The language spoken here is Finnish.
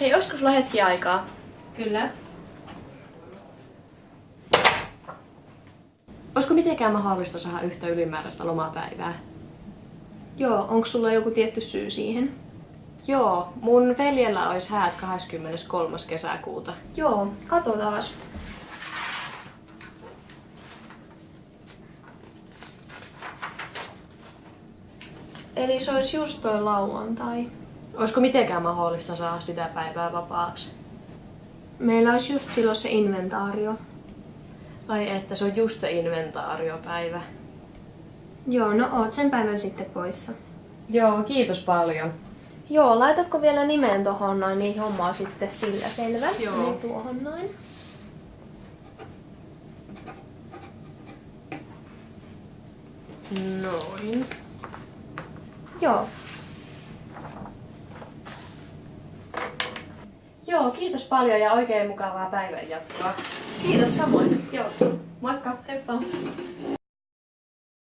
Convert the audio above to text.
Hei, olisiko sulla hetki aikaa? Kyllä. Olisiko mitenkään mahdollista saada yhtä ylimääräistä lomapäivää? Joo, onko sulla joku tietty syy siihen? Joo, mun veljellä olisi häät 23. kesäkuuta. Joo, katsotaas. Eli se olisi just toi lauantai. Olisiko mitenkään mahdollista saada sitä päivää vapaaksi? Meillä olisi just silloin se inventaario. Ai että se on just se inventaariopäivä. Joo, no oot sen päivän sitten poissa. Joo, kiitos paljon. Joo, laitatko vielä nimen tohon noin, niin homma on sitten sillä selvä. Joo. Niin tuohon noin. Noin. Joo. Joo, kiitos paljon ja oikein mukavaa päivän jatkoa. Kiitos samoin. Joo, moikka! Heippa.